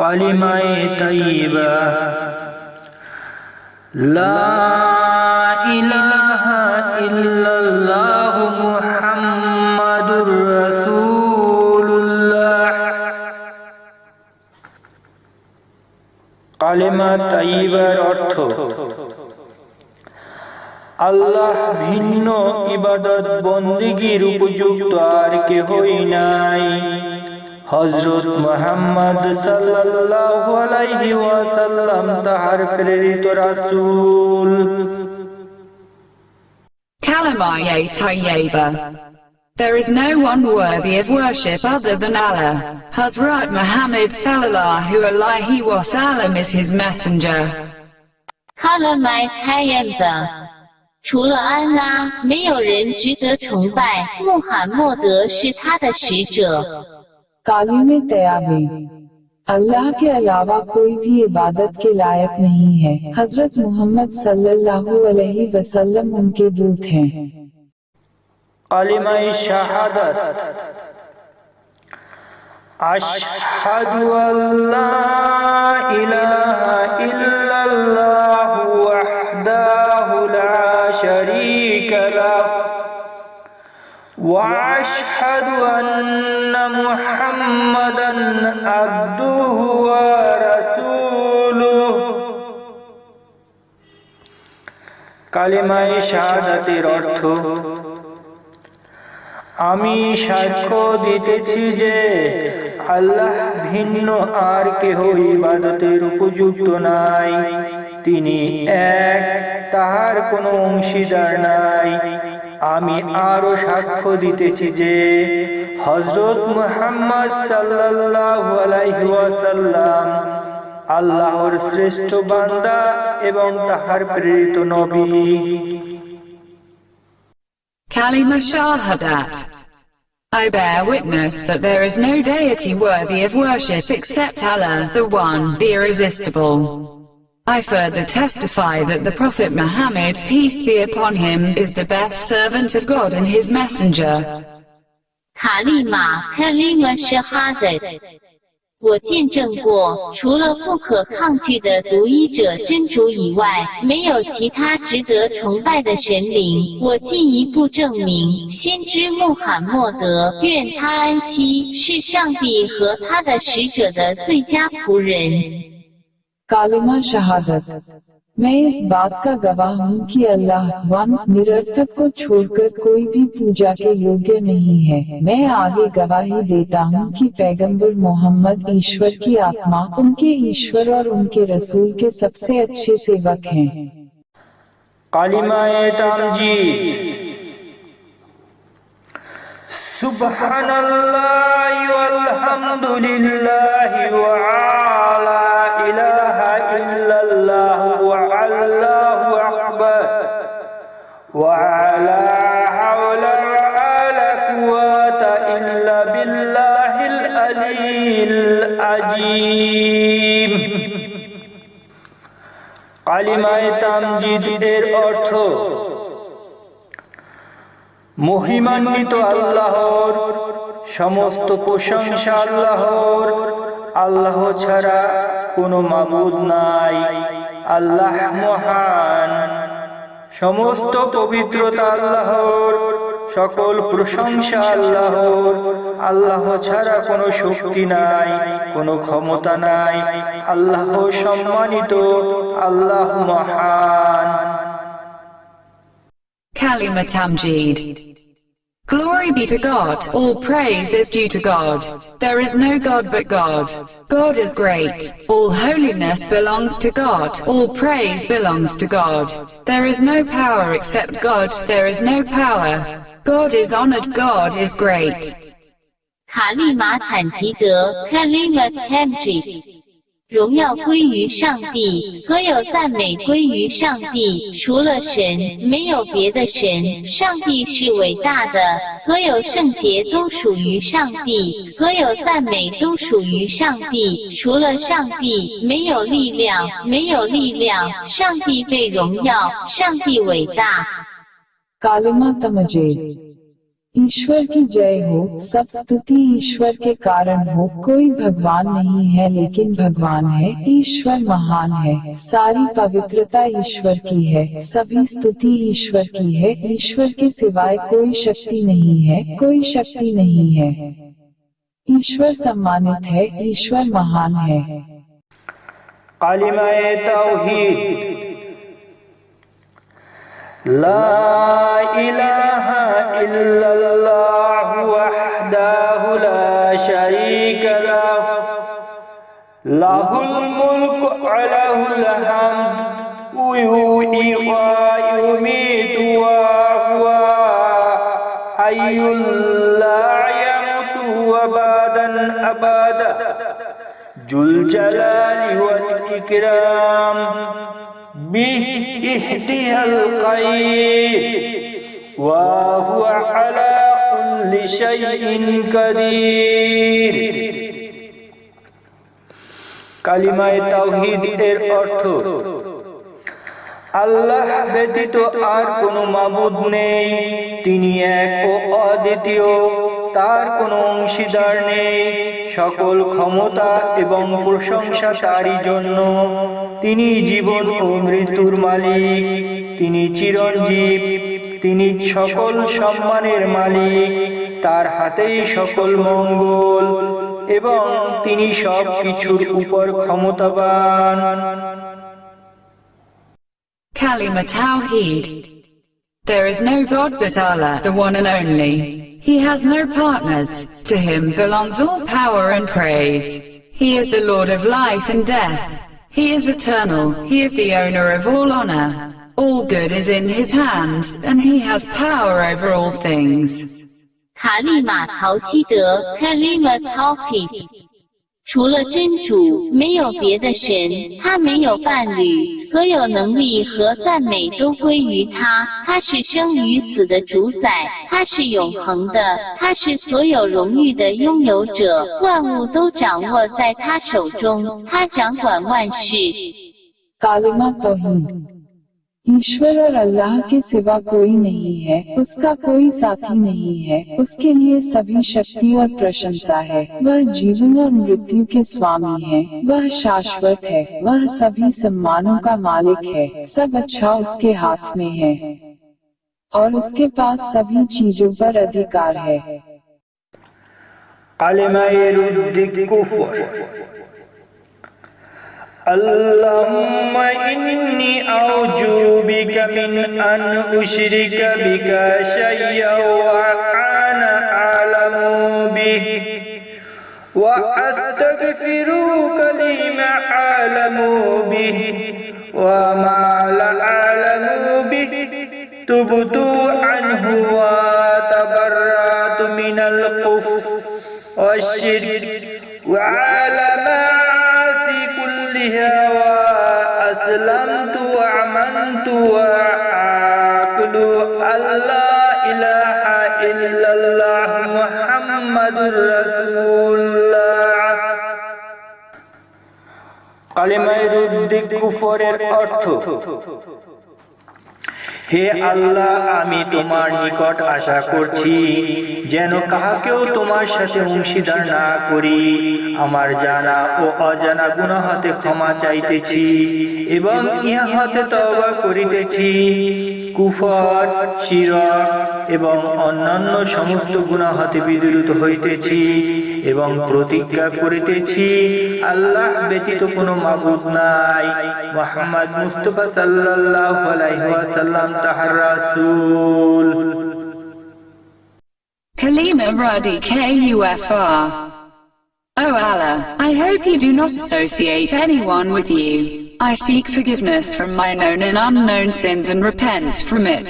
কালিমায়ে তাইবা লা ইলাহা ইল্লাল্লাহ মুহাম্মাদুর রাসূলুল্লাহ কালিমা তাইবার অর্থ, আল্লাহ ভিন্ন ইবাদত বন্দিগির উপযুক্ত আর কেহই নাই। হজরত মোহাম্মদ সাল্লাল্লাহু আলাইহি ওয়াসাল্লাম তাহার প্রেরিত রাসূল Kalamaye Tayyaba. There is no one worthy of worship other than Allah. Hazrat Muhammad sallallahu alaihi wasallam is his messenger. 卡勒麦开言的，除了安拉，没有人值得崇拜。穆罕默德是他的使者。 काली कालिम तयाबे अल्लाह के अलावा कोई भी इबादत के लायक नहीं है। हज़रत मोहम्मद सल्लल्लाहु अलैहि वसल्लम उनके दूत हैं। अशहदु अल्लाह इलाहा इल्लल्लाह। واشهد ان محمدا عبده ورسوله কালিমায়ে শাহাদাতের অর্থ আমি সাক্ষ্য দিতেছি যে আল্লাহ ভিন্ন আর কেহ ইবাদতের উপযুক্ত নাই তিনি এক তাহার কোনো অংশীদার নাই আমি আরও সাক্ষ্য দিতেছি যে হজরত মুহাম্মদ সাল্লাল্লাহু আলাইহি ওয়াসাল্লাম আল্লাহর শ্রেষ্ঠ বান্দা এবং তাহার প্রেরিত নবী Kalima Shahadat. I bear witness that there is no deity worthy of worship except Allah, the One, the Irresistible. I further testify that the Prophet Muhammad, peace be upon him, is the best servant of God and his messenger. 卡利玛 （Kalima Shahadat）。我见证过，除了不可抗拒的独一者真主以外，没有其他值得崇拜的神灵。我进一步证明，先知穆罕默德（愿他安息）是上帝和他的使者的最佳仆人。कालिमा शहादत। मैं इस बात का गवाह हूँ कि अल्लाह one निरर्थक को छोड़कर कोई भी पूजा के योग्य नहीं है। मैं आगे गवाही देता हूँ कि पैगंबर मोहम्मद ईश्वर की आत्मा उनके ईश्वर और उनके रसूल के सबसे अच्छे सेवक हैं। सुबह কালিমায়ে তামজিদ এর অর্থ মহিমান্বিত আল্লাহর, সমস্ত প্রশংসা আল্লাহর। আল্লাহ ছাড়া কোনো মাবুদ নাই। আল্লাহ মহান। সমস্ত পবিত্রতা আল্লাহর, সকল প্রশংসা আল্লাহর। আল্লাহ ছাড়া কোনো শক্তি নাই কোনো ক্ষমতা নাই আল্লাহ সম্মানিত আল্লাহ মহান Kalima Tamjid. Glory be to God, all praise is due to God. There is no God but God. God is great. All holiness belongs to God, all praise belongs to God. There is no power except God, there is no power. God is honored, God is great. 卡利马坦吉德 （Kalima t a m j i 荣耀归于上帝，所有赞美归于上帝。除了神，没有别的神。上帝是伟大的，所有圣洁都属于上帝，所有赞美都属于上帝。除了上帝，没有力量，没有力量。上帝被荣耀，上帝伟大。Kalima t a m j i ईश्वर की जय हो सब स्तुति ईश्वर के कारण हो, कोई भगवान नहीं है, लेकिन भगवान है, ईश्वर महान है, सारी पवित्रता ईश्वर की है, सभी स्तुति ईश्वर की है, ईश्वर के सिवाय कोई शक्ति नहीं है, कोई शक्ति नहीं है। ईश्वर सम्मानित है, ईश्वर महान है। तौहीद। لا إله إلا الله وحده لا شريك له. له الملك وله الحمد. ويحيي ويميت وهو حي لا يموت وبادا أبدا. ذو الجلال والإكرام. به اهدها القيد وهو على كل شيء قدير কালিমায় তাওহীদ এর অর্থ আল্লাহ ব্যতীত আর কোনো মাবুদ নেই তিনি এক ও অদ্বিতীয় তার কোনো অংশীদার নেই সকল ক্ষমতা এবং প্রশংসা তারই জন্য তিনি জীবন ও মৃত্যুর মালিক তিনি চিরঞ্জীব তিনি সকল সম্মানের মালিক তার হাতেই সকল মঙ্গল এবং তিনি সব কিছুর উপর ক্ষমতাবান Kalima Tawheed. There is no God but Allah, the one and only. He has no partners. To him belongs all power and praise. He is the Lord of life and death. He is eternal. He is the owner of all honor. All good is in his hands, and he has power over all things. 卡利玛陶希德 （Kalima Tawhid）。 除了真主，没有别的神，他没有伴侣，所有能力和赞美都归于他。他是生与死的主宰，他是永恒的，他是所有荣誉的拥有者，万物都掌握在他手中，他掌管万事。ईश्वर और अल्लाह के सिवा कोई नहीं है, उसका कोई साथी नहीं है, उसके लिए सभी शक्ति और प्रशंसा है। वह जीवन और मृत्यु के स्वामी है, वह शाश्वत है, वह सभी सम्मानों का मालिक है, सब अच्छा उसके हाथ में है। और उसके पास सभी चीज़ों पर अधिकार है। اللهم إني أعوذ بك من أن أشرك بك شيئا وأنا أعلم به وأستغفرك لما أعلم به وما لا أعلم به. تبت عنه وتبرأت من الكفر والشرك. وعلى معاصي كلها وأسلمت وأمنت وأعقل أن لا إله إلا الله محمد رسول الله কালেমায় রুদ্দিক কুফরের অর্থ হে আল্লাহ, আমি তোমার নিকট আশা করছি যেন কাহাকেও তোমার সাথে অংশীদার না করি। আমার জানা ও অজানা গুনাহাতে ক্ষমা চাইতেছি এবং ইহাতে তওবা করিতেছি। কুফর, শিরক এবং অন্যান্য সমস্ত গুনাহাতে বিদ্রুত হইতেছি। এবং প্রতিজ্ঞা করিতেছি আল্লাহ ব্যতীত কোনো মাবুদ নাই মোহাম্মদ মুস্তফা সাল্লাল্লাহু আলাইহি ওয়াসাল্লাম তাহার রাসূল Kalima Radi KUFR. O Allah, I hope you do not associate anyone with you. I seek forgiveness from my known and unknown sins and repent from it.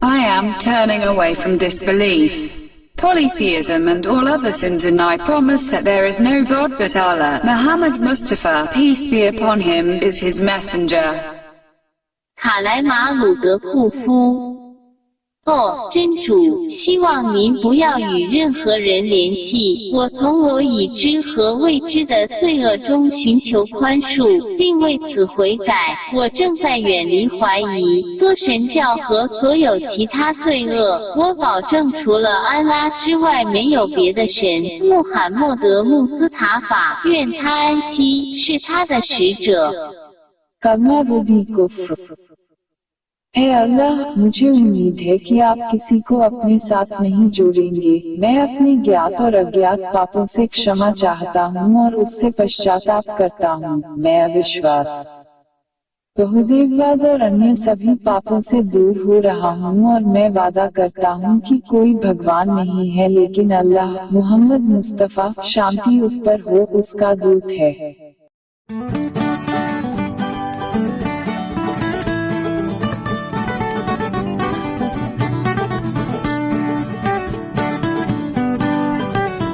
I am turning away from disbelief, polytheism and all other sins and I promise that there is no God but Allah. Muhammad Mustafa, peace be upon him, is his messenger. 卡莱马鲁德库夫。 哦，真主，希望您不要与任何人联系。我从我已知和未知的罪恶中寻求宽恕，并为此悔改。我正在远离怀疑、多神教和所有其他罪恶。我保证，除了安拉之外，没有别的神。穆罕默德·穆斯塔法，愿他安息，是他的使者。ए अल्लाह, मुझे उम्मीद है कि आप किसी को अपने साथ नहीं जोड़ेंगे। मैं अपने ज्ञात और अज्ञात पापों से क्षमा चाहता हूँ और उससे पश्चाताप करता हूँ। मैं अविश्वास। बहुदेववाद और अन्य सभी पापों से दूर हो रहा हूँ और मैं वादा करता हूँ कि कोई भगवान नहीं है, लेकिन अल्लाह मोहम्मद मुस्तफ़ा शांति उस पर हो, उसका दूत है।